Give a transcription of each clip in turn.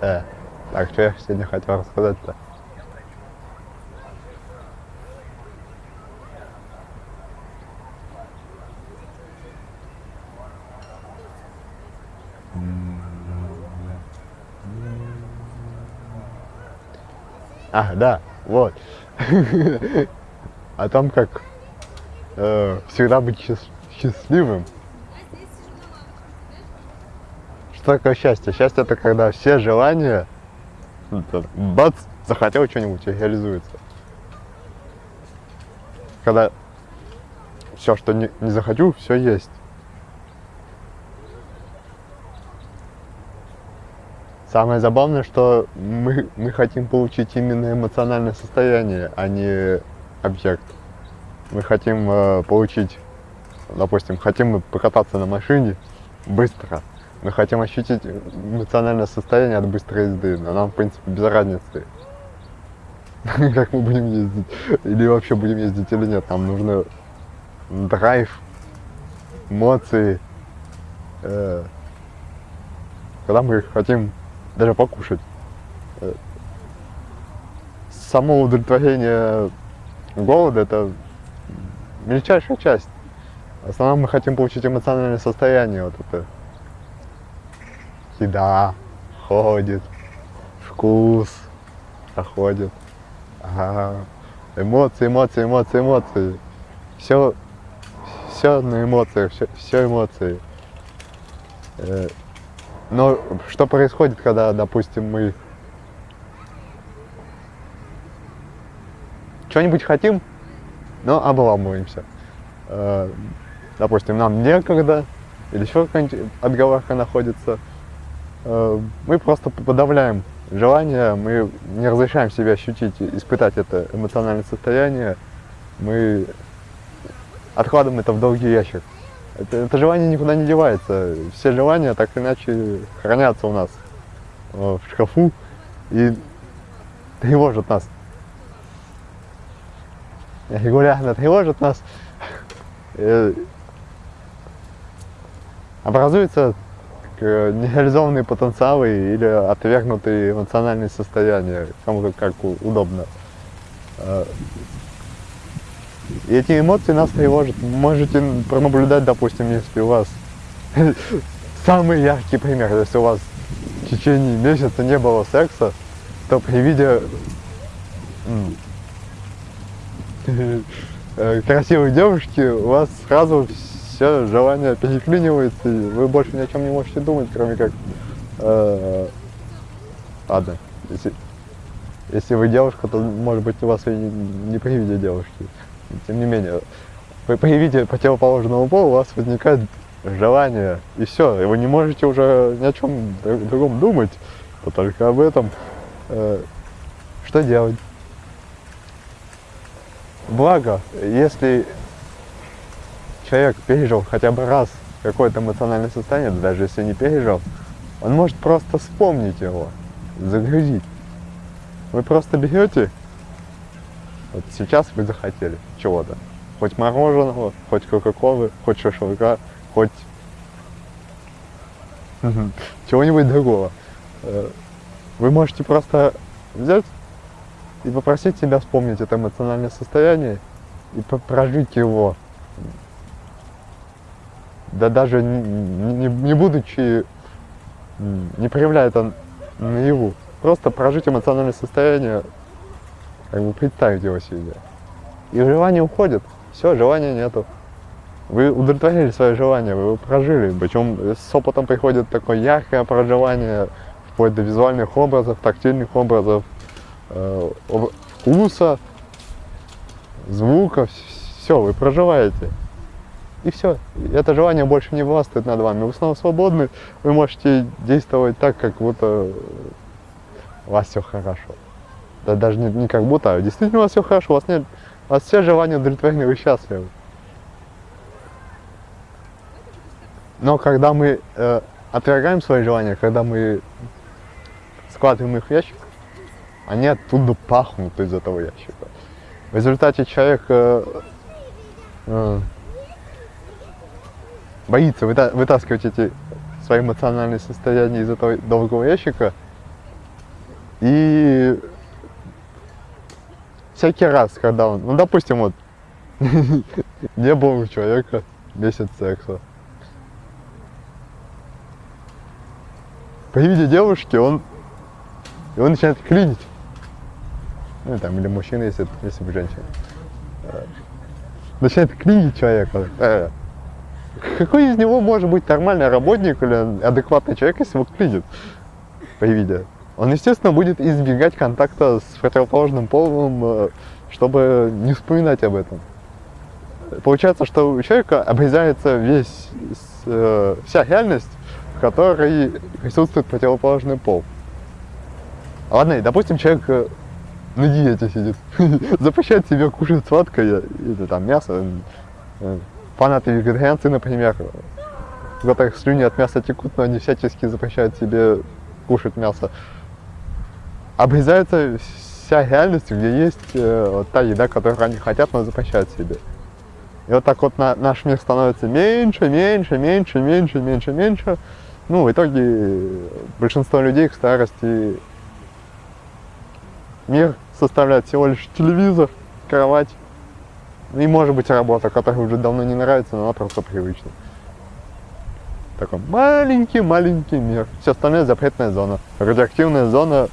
Э, так, что я сегодня хотел рассказать-то? А, да, вот. О том, как э, всегда быть счаст- счастливым. Такое счастье? Счастье это когда все желания, ну, бац, захотел что-нибудь реализуется. Когда все, что не, не захочу, все есть. Самое забавное, что мы, мы хотим получить именно эмоциональное состояние, а не объект. Мы хотим э, получить, допустим, хотим мы покататься на машине быстро. Мы хотим ощутить эмоциональное состояние от быстрой езды, но нам, в принципе, без разницы, как мы будем ездить, или вообще будем ездить или нет. Нам нужно драйв, эмоции, э, когда мы хотим даже покушать. Э, Само удовлетворение голода – это мельчайшая часть. В основном мы хотим получить эмоциональное состояние, вот это. Еда ходит, вкус проходит. Ага. Эмоции, эмоции, эмоции, эмоции. Все, все на эмоциях, все, все эмоции. Э, но что происходит, когда, допустим, мы что-нибудь хотим, но обламываемся. Э, Допустим, нам некогда, или еще какая-нибудь отговорка находится. Э, Мы просто подавляем желание, мы не разрешаем себе ощутить, испытать это эмоциональное состояние. Мы откладываем это в долгий ящик. Это, это желание никуда не девается. Все желания так или иначе хранятся у нас э, в шкафу и тревожат нас. Регулярно тревожат нас. Э, Образуются к- нереализованные потенциалы или отвергнутые эмоциональные состояния, кому как, удобно. Э, И эти эмоции нас тревожат. Можете пронаблюдать, допустим, если у вас самый яркий пример, если у вас в течение месяца не было секса, то при виде э, красивой девушки у вас сразу все желание переклинивается, и вы больше ни о чем не можете думать, кроме как... э, ладно, если, если вы девушка, то, может быть, у вас и не, не при виде девушки. Тем не менее, вы при виде противоположного пола у вас возникает желание, и все, и вы не можете уже ни о чем друг- другом думать, а только об этом. Э, что делать? Благо, если человек пережил хотя бы раз какое-то эмоциональное состояние, да даже если не пережил, он может просто вспомнить его, загрузить. Вы просто берете, вот сейчас вы захотели чего-то, хоть мороженого, хоть кока-колы, хоть шашлыка, хоть чего-нибудь другого. Э, Вы можете просто взять и попросить себя вспомнить это эмоциональное состояние и прожить его. Да даже не, не- не будучи, не проявляя это наяву. Просто прожить эмоциональное состояние, как бы представить его себе. И желание уходит. Все, желания нету. Вы удовлетворили свое желание, вы его прожили. Причем с опытом приходит такое яркое проживание, вплоть до визуальных образов, тактильных образов, э, вкуса, звука, все, вы проживаете. И все. Это желание больше не властвует над вами. Вы снова свободны, вы можете действовать так, как будто у вас все хорошо. Да даже не, не как будто, а действительно у вас все хорошо, у вас нет, у вас все желания удовлетворены, вы счастливы. Но когда мы э, отвергаем свои желания, когда мы складываем их в ящик, они оттуда пахнут из этого ящика. В результате человек э, э, боится выта- вытаскивать эти свои эмоциональные состояния из этого долгого ящика И всякий раз, когда он, ну, допустим, вот, не было у человека месяц секса. При виде девушки он, он начинает клинить. Ну, там, или мужчина, если, если бы женщина. Э, начинает клинить человека. Какой из него может быть нормальный работник или адекватный человек, если его клинит при виде? Он, естественно, будет избегать контакта с противоположным полом, э, чтобы не вспоминать об этом. Получается, что у человека обрезается весь, э, вся реальность, в которой присутствует противоположный пол. Ладно, допустим, человек э, на диете сидит, запрещает себе кушать сладкое, или там мясо. Фанаты вегетарианцы, например, которых слюни от мяса текут, но они всячески запрещают себе кушать мясо обрезается вся реальность, где есть э, та еда, которую они хотят, но запрещают себе. И вот так вот на, наш мир становится меньше, меньше, меньше, меньше, меньше, меньше. Ну, в итоге большинство людей к старости мир составляет всего лишь телевизор, кровать и, может быть, работа, которая уже давно не нравится, но она просто привычна. Такой маленький-маленький мир. Все остальное запретная зона. Радиоактивная зона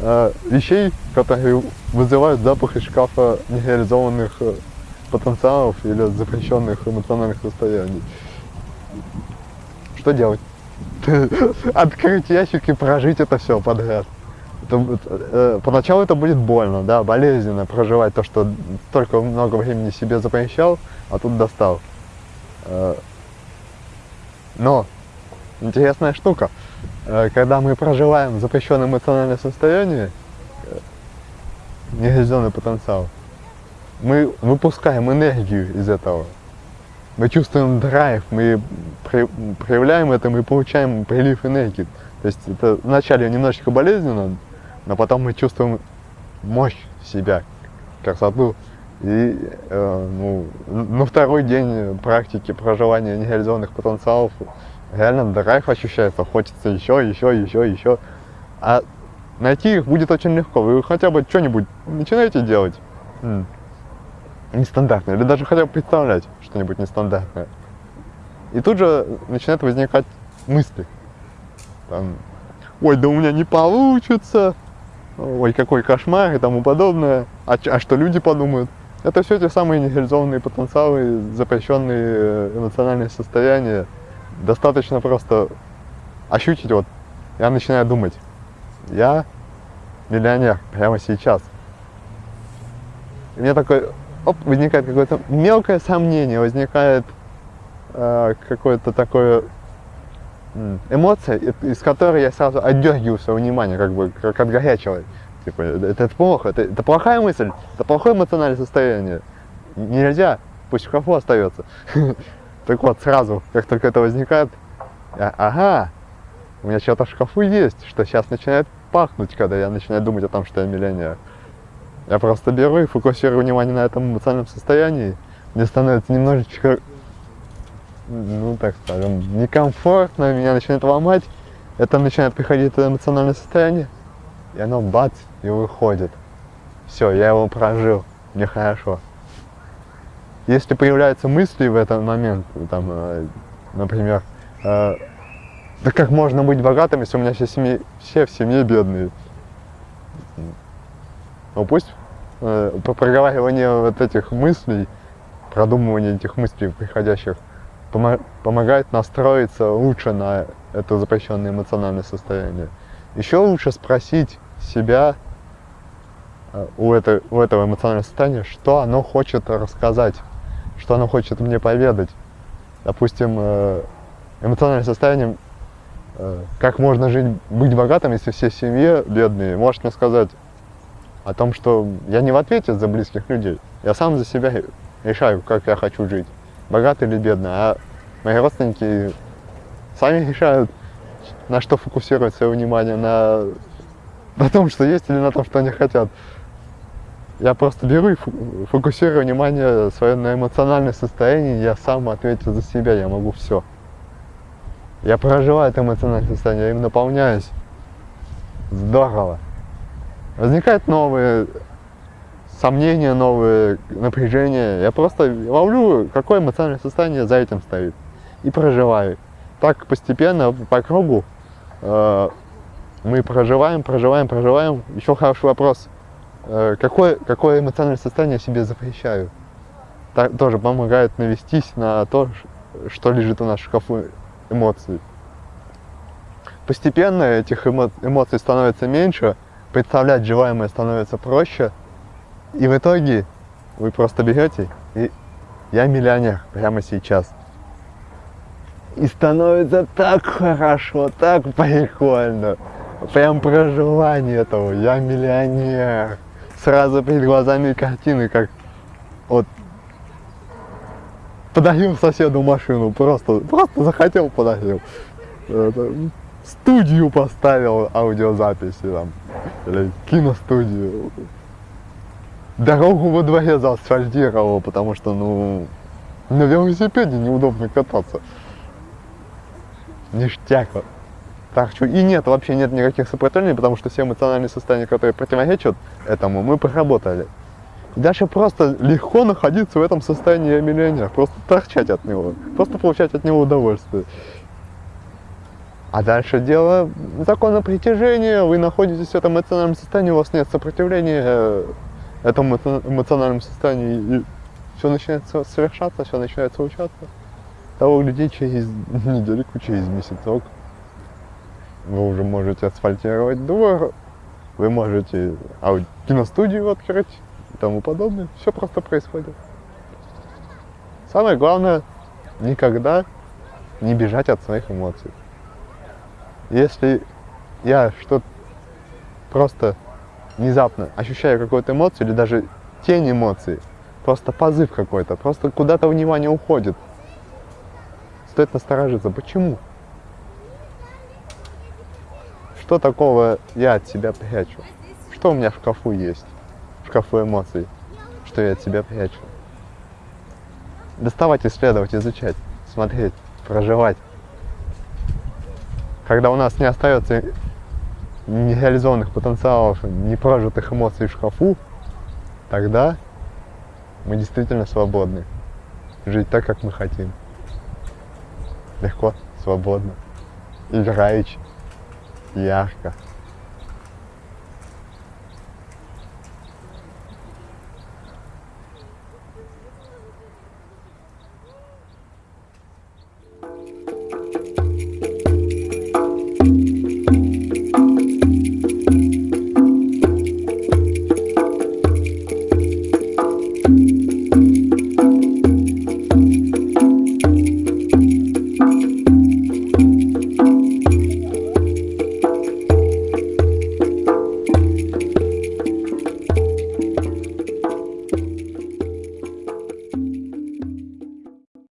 э, вещей, которые вызывают запах из шкафа нереализованных э, потенциалов или запрещенных эмоциональных состояний. Что делать? Открыть ящик и прожить это все подряд. Это, э, поначалу это будет больно, да, болезненно проживать то, что столько много времени себе запрещал, а тут достал. Э, но интересная штука. Э, когда мы проживаем запрещенное эмоциональное состояние, э, нереализованный потенциал, мы выпускаем энергию из этого. Мы чувствуем драйв, мы проявляем это, мы получаем прилив энергии. То есть это вначале немножечко болезненно, но потом мы чувствуем мощь себя, красоту. И э, ну, на второй день практики проживания нереализованных потенциалов реально драйв ощущается, хочется еще, еще, еще, еще. А найти их будет очень легко. Вы хотя бы что-нибудь начинаете делать нестандартное, или даже хотя бы представлять что-нибудь нестандартное. И тут же начинают возникать мысли. Там, ой, да у меня не получится, ой, какой кошмар и тому подобное. А, а что люди подумают? Это все те самые нереализованные потенциалы, запрещенные э, эмоциональные состояния, достаточно просто ощутить, вот, я начинаю думать, я миллионер прямо сейчас. И мне такой, оп, возникает какое-то мелкое сомнение, возникает э, какое-то такое эмоция, из которой я сразу отдергиваю свое внимание, как бы, как от горячего. Типа, это, это плохо, это, это плохая мысль, это плохое эмоциональное состояние. Нельзя, пусть в шкафу остается. Так вот, сразу, как только это возникает, ага, у меня что-то в шкафу есть, что сейчас начинает пахнуть, когда я начинаю думать о том, что я миллионер. Я просто беру и фокусирую внимание на этом эмоциональном состоянии. Мне становится немножечко, ну так скажем, некомфортно, меня начинает ломать. Это начинает приходить эмоциональное состояние, и оно бац, и выходит. Все, я его прожил, мне хорошо. Если появляются мысли в этот момент, там, э, например, э, да как можно быть богатым, если у меня все, семьи, все в семье бедные? Ну пусть э, по проговариванию вот этих мыслей, продумывание этих мыслей приходящих, помогает настроиться лучше на это запрещенное эмоциональное состояние. Еще лучше спросить себя э, у, этой, у этого эмоционального состояния, что оно хочет рассказать что она хочет мне поведать. Допустим, э, эмоциональное состояние, э, как можно жить, быть богатым, если все в семье бедные, может мне сказать о том, что я не в ответе за близких людей. Я сам за себя решаю, как я хочу жить, богатый или бедный. А мои родственники сами решают, на что фокусировать свое внимание, на, на том, что есть, или на том, что они хотят. Я просто беру и фокусирую внимание свое на эмоциональное состояние, я сам ответил за себя, я могу все. Я проживаю это эмоциональное состояние, я им наполняюсь. Здорово. возникают новые сомнения, новые напряжения. Я просто ловлю, какое эмоциональное состояние за этим стоит. И проживаю. Так постепенно, по кругу, э, мы проживаем, проживаем, проживаем. Еще хороший вопрос. Э, какое, какое эмоциональное состояние себе запрещаю? Так, тоже помогает навестись на то, что лежит у нас в шкафу эмоций. Постепенно этих эмо- эмоций становится меньше, представлять желаемое становится проще, и в итоге вы просто берете и я миллионер прямо сейчас. И становится так хорошо, так прикольно. Прям проживание этого. Я миллионер. Сразу перед глазами картины, как вот подарил соседу машину. Просто, просто захотел, подарил. Студию поставил аудиозаписи там. Или киностудию. Дорогу во дворе заасфальтировал, потому что, ну, на велосипеде неудобно кататься. Ништяк. Так что и нет, вообще нет никаких сопротивлений, потому что все эмоциональные состояния, которые противоречат этому, мы проработали. Дальше просто легко находиться в этом состоянии я миллионер, просто торчать от него, просто получать от него удовольствие. А дальше дело закона притяжения, вы находитесь в этом эмоциональном состоянии, у вас нет сопротивления э, этому эмо- эмоциональному состоянию, и все начинает со- совершаться, все начинает случаться. Того людей через недельку, через месяцок вы уже можете асфальтировать двор, вы можете ау- киностудию открыть и тому подобное. Все просто происходит. Самое главное, никогда не бежать от своих эмоций. Если я что-то просто внезапно ощущаю какую-то эмоцию или даже тень эмоций, просто позыв какой-то, просто куда-то внимание уходит, стоит насторожиться. Почему? Что такого я от себя прячу? Что у меня в шкафу есть? В шкафу эмоций, что я от себя прячу? Доставать, исследовать, изучать, смотреть, проживать. Когда у нас не остается нереализованных потенциалов, непрожитых эмоций в шкафу, тогда мы действительно свободны. Жить так, как мы хотим. Легко, свободно, играючи, ярко.